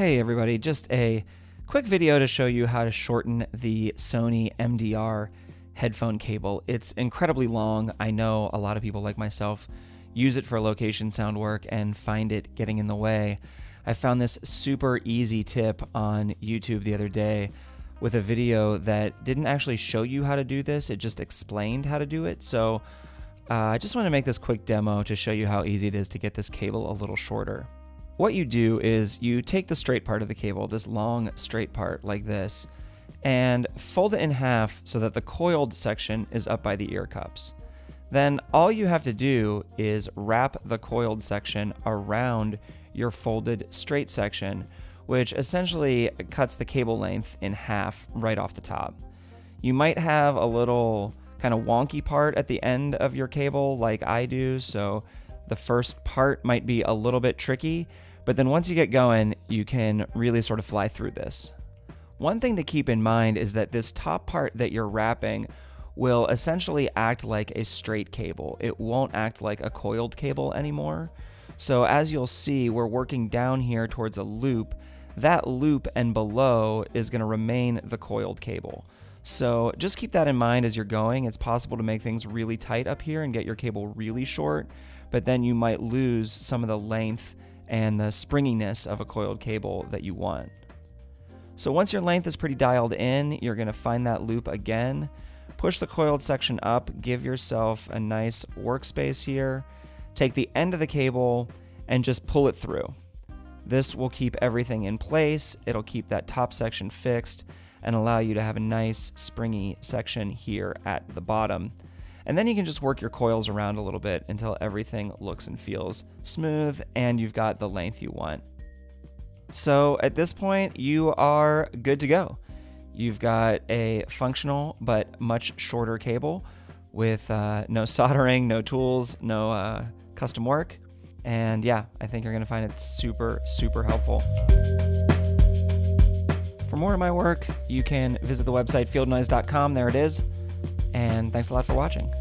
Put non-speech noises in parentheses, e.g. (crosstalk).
Hey everybody, just a quick video to show you how to shorten the Sony MDR headphone cable. It's incredibly long. I know a lot of people like myself use it for location sound work and find it getting in the way. I found this super easy tip on YouTube the other day with a video that didn't actually show you how to do this, it just explained how to do it. So uh, I just want to make this quick demo to show you how easy it is to get this cable a little shorter. What you do is you take the straight part of the cable, this long straight part like this, and fold it in half so that the coiled section is up by the ear cups. Then all you have to do is wrap the coiled section around your folded straight section, which essentially cuts the cable length in half right off the top. You might have a little kind of wonky part at the end of your cable like I do, so the first part might be a little bit tricky, but then once you get going, you can really sort of fly through this. One thing to keep in mind is that this top part that you're wrapping will essentially act like a straight cable. It won't act like a coiled cable anymore. So as you'll see, we're working down here towards a loop. That loop and below is going to remain the coiled cable. So just keep that in mind as you're going. It's possible to make things really tight up here and get your cable really short, but then you might lose some of the length and the springiness of a coiled cable that you want. So once your length is pretty dialed in, you're going to find that loop again, push the coiled section up, give yourself a nice workspace here, take the end of the cable and just pull it through. This will keep everything in place, it'll keep that top section fixed, and allow you to have a nice springy section here at the bottom. And then you can just work your coils around a little bit until everything looks and feels smooth and you've got the length you want. So at this point, you are good to go. You've got a functional but much shorter cable with uh, no (laughs) soldering, no tools, no uh, custom work. And yeah, I think you're going to find it super, super helpful. For more of my work, you can visit the website fieldnoise.com. There it is. And thanks a lot for watching.